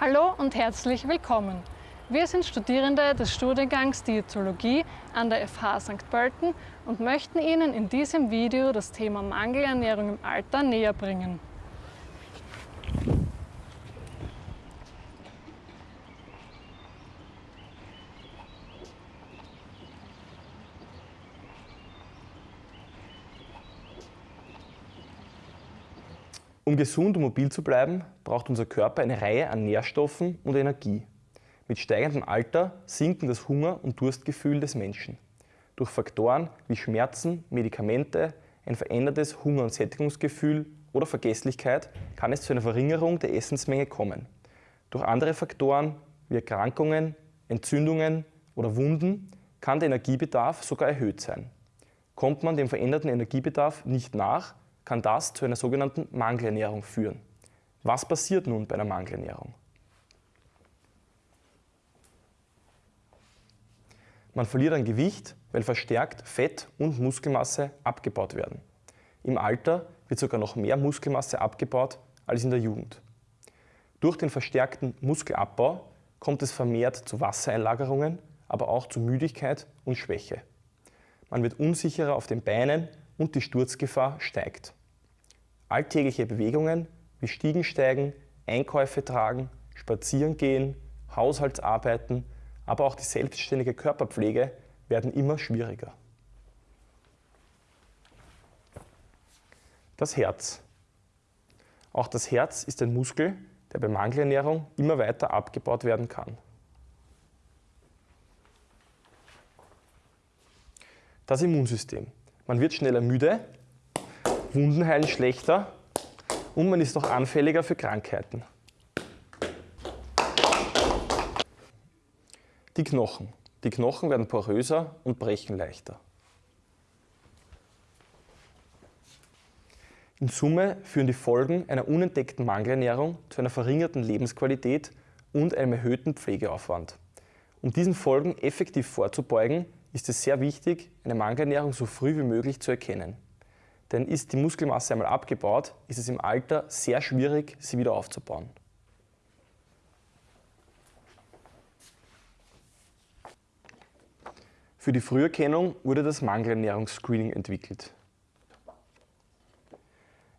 Hallo und herzlich willkommen. Wir sind Studierende des Studiengangs Diätologie an der FH St. Pölten und möchten Ihnen in diesem Video das Thema Mangelernährung im Alter näher bringen. Um gesund und mobil zu bleiben, braucht unser Körper eine Reihe an Nährstoffen und Energie. Mit steigendem Alter sinken das Hunger- und Durstgefühl des Menschen. Durch Faktoren wie Schmerzen, Medikamente, ein verändertes Hunger- und Sättigungsgefühl oder Vergesslichkeit kann es zu einer Verringerung der Essensmenge kommen. Durch andere Faktoren wie Erkrankungen, Entzündungen oder Wunden kann der Energiebedarf sogar erhöht sein. Kommt man dem veränderten Energiebedarf nicht nach, kann das zu einer sogenannten Mangelernährung führen. Was passiert nun bei einer Mangelernährung? Man verliert an Gewicht, weil verstärkt Fett und Muskelmasse abgebaut werden. Im Alter wird sogar noch mehr Muskelmasse abgebaut als in der Jugend. Durch den verstärkten Muskelabbau kommt es vermehrt zu Wassereinlagerungen, aber auch zu Müdigkeit und Schwäche. Man wird unsicherer auf den Beinen und die Sturzgefahr steigt. Alltägliche Bewegungen wie Stiegensteigen, Einkäufe tragen, Spazieren gehen, Haushaltsarbeiten, aber auch die selbstständige Körperpflege werden immer schwieriger. Das Herz. Auch das Herz ist ein Muskel, der bei Mangelernährung immer weiter abgebaut werden kann. Das Immunsystem. Man wird schneller müde Wunden heilen schlechter und man ist noch anfälliger für Krankheiten. Die Knochen. Die Knochen werden poröser und brechen leichter. In Summe führen die Folgen einer unentdeckten Mangelernährung zu einer verringerten Lebensqualität und einem erhöhten Pflegeaufwand. Um diesen Folgen effektiv vorzubeugen, ist es sehr wichtig, eine Mangelernährung so früh wie möglich zu erkennen. Denn ist die Muskelmasse einmal abgebaut, ist es im Alter sehr schwierig, sie wieder aufzubauen. Für die Früherkennung wurde das Mangelernährungsscreening entwickelt.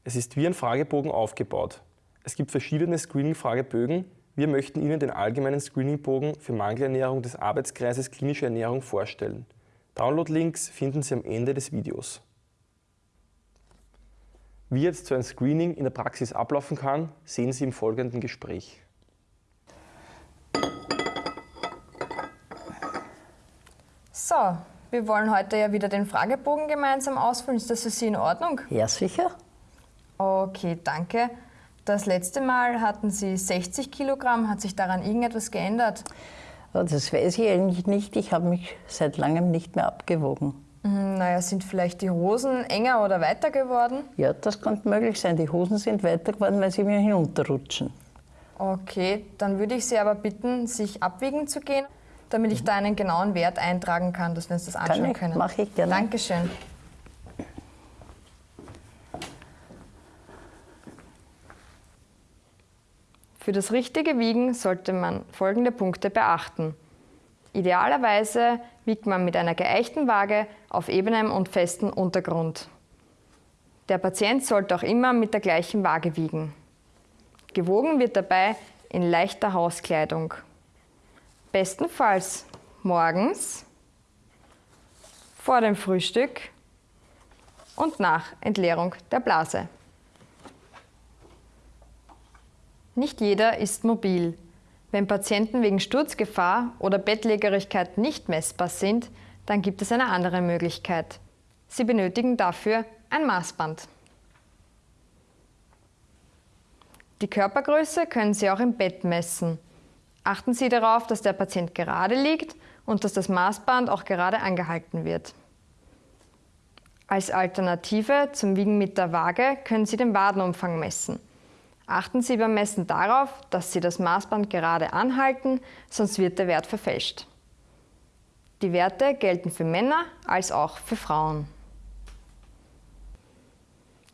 Es ist wie ein Fragebogen aufgebaut. Es gibt verschiedene Screening-Fragebögen. Wir möchten Ihnen den allgemeinen Screeningbogen für Mangelernährung des Arbeitskreises Klinische Ernährung vorstellen. Download-Links finden Sie am Ende des Videos. Wie jetzt so ein Screening in der Praxis ablaufen kann, sehen Sie im folgenden Gespräch. So, wir wollen heute ja wieder den Fragebogen gemeinsam ausfüllen. Ist das für Sie in Ordnung? Ja, sicher. Okay, danke. Das letzte Mal hatten Sie 60 Kilogramm. Hat sich daran irgendetwas geändert? Das weiß ich eigentlich nicht. Ich habe mich seit langem nicht mehr abgewogen. Mhm, naja, sind vielleicht die Hosen enger oder weiter geworden? Ja, das könnte möglich sein. Die Hosen sind weiter geworden, weil sie mir hinunterrutschen. Okay, dann würde ich Sie aber bitten, sich abwiegen zu gehen, damit ich da einen genauen Wert eintragen kann, dass wir uns das anschauen kann ich, können. Mache ich gerne. Dankeschön. Für das richtige Wiegen sollte man folgende Punkte beachten. Idealerweise wiegt man mit einer geeichten Waage auf ebenem und festem Untergrund. Der Patient sollte auch immer mit der gleichen Waage wiegen. Gewogen wird dabei in leichter Hauskleidung. Bestenfalls morgens, vor dem Frühstück und nach Entleerung der Blase. Nicht jeder ist mobil. Wenn Patienten wegen Sturzgefahr oder Bettlägerigkeit nicht messbar sind, dann gibt es eine andere Möglichkeit. Sie benötigen dafür ein Maßband. Die Körpergröße können Sie auch im Bett messen. Achten Sie darauf, dass der Patient gerade liegt und dass das Maßband auch gerade angehalten wird. Als Alternative zum Wiegen mit der Waage können Sie den Wadenumfang messen. Achten Sie beim Messen darauf, dass Sie das Maßband gerade anhalten, sonst wird der Wert verfälscht. Die Werte gelten für Männer als auch für Frauen.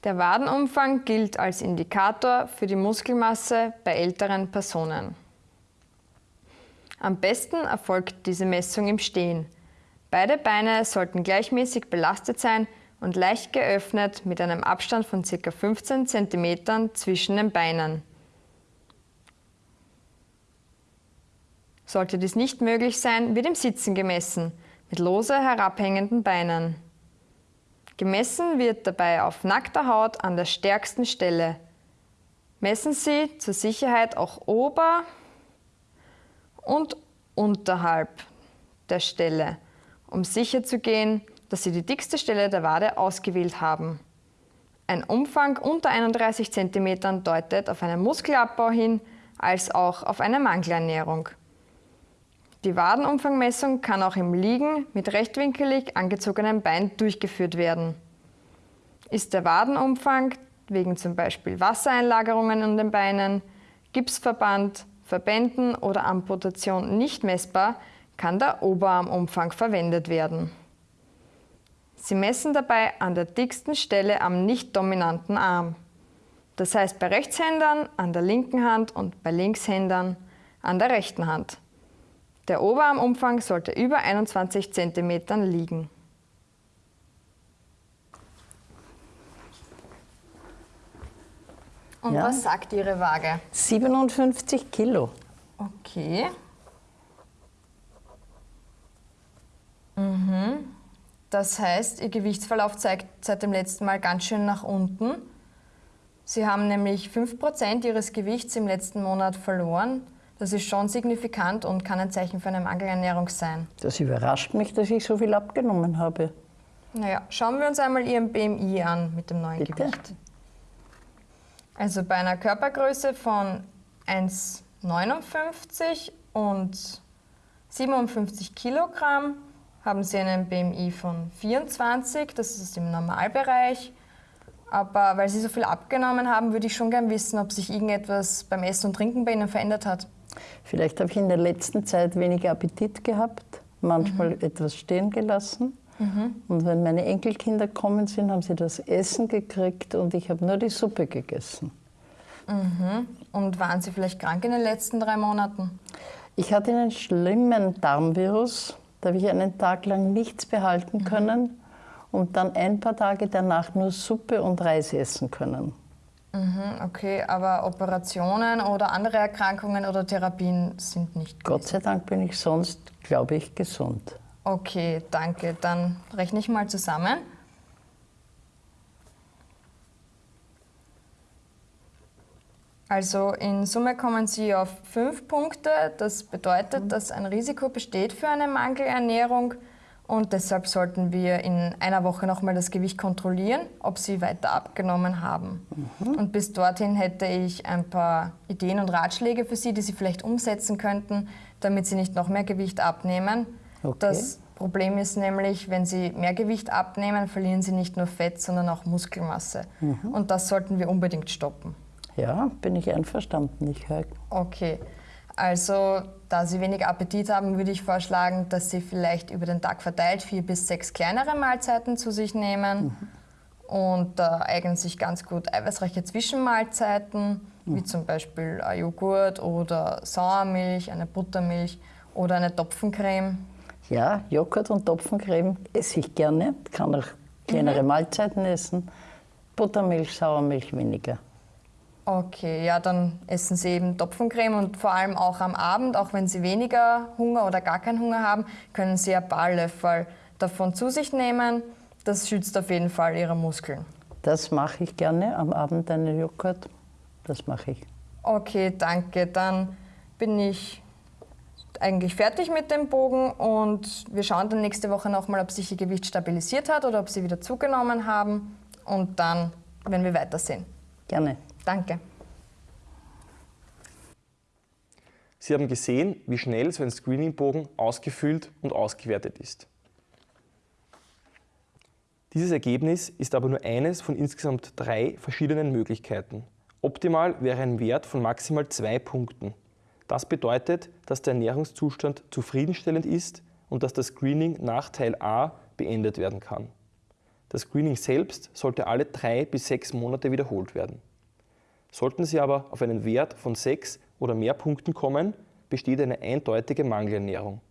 Der Wadenumfang gilt als Indikator für die Muskelmasse bei älteren Personen. Am besten erfolgt diese Messung im Stehen. Beide Beine sollten gleichmäßig belastet sein und leicht geöffnet mit einem Abstand von ca. 15 cm zwischen den Beinen. Sollte dies nicht möglich sein, wird im Sitzen gemessen, mit lose herabhängenden Beinen. Gemessen wird dabei auf nackter Haut an der stärksten Stelle. Messen Sie zur Sicherheit auch ober- und unterhalb der Stelle, um sicherzugehen, dass Sie die dickste Stelle der Wade ausgewählt haben. Ein Umfang unter 31 cm deutet auf einen Muskelabbau hin, als auch auf eine Mangelernährung. Die Wadenumfangmessung kann auch im Liegen mit rechtwinkelig angezogenem Bein durchgeführt werden. Ist der Wadenumfang wegen zum Beispiel Wassereinlagerungen an den Beinen, Gipsverband, Verbänden oder Amputation nicht messbar, kann der Oberarmumfang verwendet werden. Sie messen dabei an der dicksten Stelle am nicht dominanten Arm. Das heißt bei Rechtshändern an der linken Hand und bei Linkshändern an der rechten Hand. Der Oberarmumfang sollte über 21 cm liegen. Und Ja. was sagt Ihre Waage? 57 Kilo. Okay. Mhm. Das heißt, Ihr Gewichtsverlauf zeigt seit dem letzten Mal ganz schön nach unten. Sie haben nämlich 5% Ihres Gewichts im letzten Monat verloren. Das ist schon signifikant und kann ein Zeichen für eine Mangelernährung sein. Das überrascht mich, dass ich so viel abgenommen habe. Naja, schauen wir uns einmal Ihren BMI an mit dem neuen Bitte? Gewicht. Also bei einer Körpergröße von 1,59 und 57 Kilogramm haben Sie einen BMI von 24, das ist im Normalbereich. Aber weil Sie so viel abgenommen haben, würde ich schon gern wissen, ob sich irgendetwas beim Essen und Trinken bei Ihnen verändert hat. Vielleicht habe ich in der letzten Zeit weniger Appetit gehabt, manchmal etwas stehen gelassen. Und wenn meine Enkelkinder kommen sind, haben sie das Essen gekriegt und ich habe nur die Suppe gegessen. Und waren Sie vielleicht krank in den letzten drei Monaten? Ich hatte einen schlimmen Darmvirus, da habe ich einen Tag lang nichts behalten können und dann ein paar Tage danach nur Suppe und Reis essen können. Mhm, okay, aber Operationen oder andere Erkrankungen oder Therapien sind nicht Gott sei Dank bin ich sonst, glaube ich, gesund. Okay, danke. Dann rechne ich mal zusammen. Also in Summe kommen Sie auf fünf Punkte. Das bedeutet, dass ein Risiko besteht für eine Mangelernährung und deshalb sollten wir in einer Woche nochmal das Gewicht kontrollieren, ob Sie weiter abgenommen haben. Und bis dorthin hätte ich ein paar Ideen und Ratschläge für Sie, die Sie vielleicht umsetzen könnten, damit Sie nicht noch mehr Gewicht abnehmen. Okay. Das Problem ist nämlich, wenn Sie mehr Gewicht abnehmen, verlieren Sie nicht nur Fett, sondern auch Muskelmasse. Und das sollten wir unbedingt stoppen. Ja, bin ich einverstanden. Ich höre. Okay, also da Sie wenig Appetit haben, würde ich vorschlagen, dass Sie vielleicht über den Tag verteilt vier bis sechs kleinere Mahlzeiten zu sich nehmen. Und da eignen sich ganz gut eiweißreiche Zwischenmahlzeiten, wie zum Beispiel ein Joghurt oder Sauermilch, eine Buttermilch oder eine Topfencreme. Ja, Joghurt und Topfencreme esse ich gerne. Kann auch kleinere Mahlzeiten essen. Buttermilch, Sauermilch weniger. Okay, ja, dann essen Sie eben Topfencreme und vor allem auch am Abend, auch wenn Sie weniger Hunger oder gar keinen Hunger haben, können Sie ein paar Löffel davon zu sich nehmen. Das schützt auf jeden Fall Ihre Muskeln. Das mache ich gerne. Am Abend einen Joghurt. Das mache ich. Okay, danke. Dann bin ich eigentlich fertig mit dem Bogen und wir schauen dann nächste Woche nochmal, ob sich Ihr Gewicht stabilisiert hat oder ob Sie wieder zugenommen haben und dann werden wir weitersehen. Gerne. Danke. Sie haben gesehen, wie schnell so ein Screeningbogen ausgefüllt und ausgewertet ist. Dieses Ergebnis ist aber nur eines von insgesamt drei verschiedenen Möglichkeiten. Optimal wäre ein Wert von maximal zwei Punkten. Das bedeutet, dass der Ernährungszustand zufriedenstellend ist und dass das Screening nach Teil A beendet werden kann. Das Screening selbst sollte alle drei bis sechs Monate wiederholt werden. Sollten Sie aber auf einen Wert von sechs oder mehr Punkten kommen, besteht eine eindeutige Mangelernährung.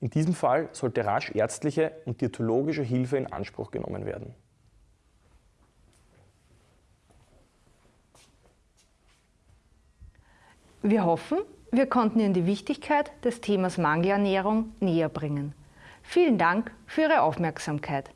In diesem Fall sollte rasch ärztliche und diätologische Hilfe in Anspruch genommen werden. Wir hoffen, wir konnten Ihnen die Wichtigkeit des Themas Mangelernährung näher bringen. Vielen Dank für Ihre Aufmerksamkeit.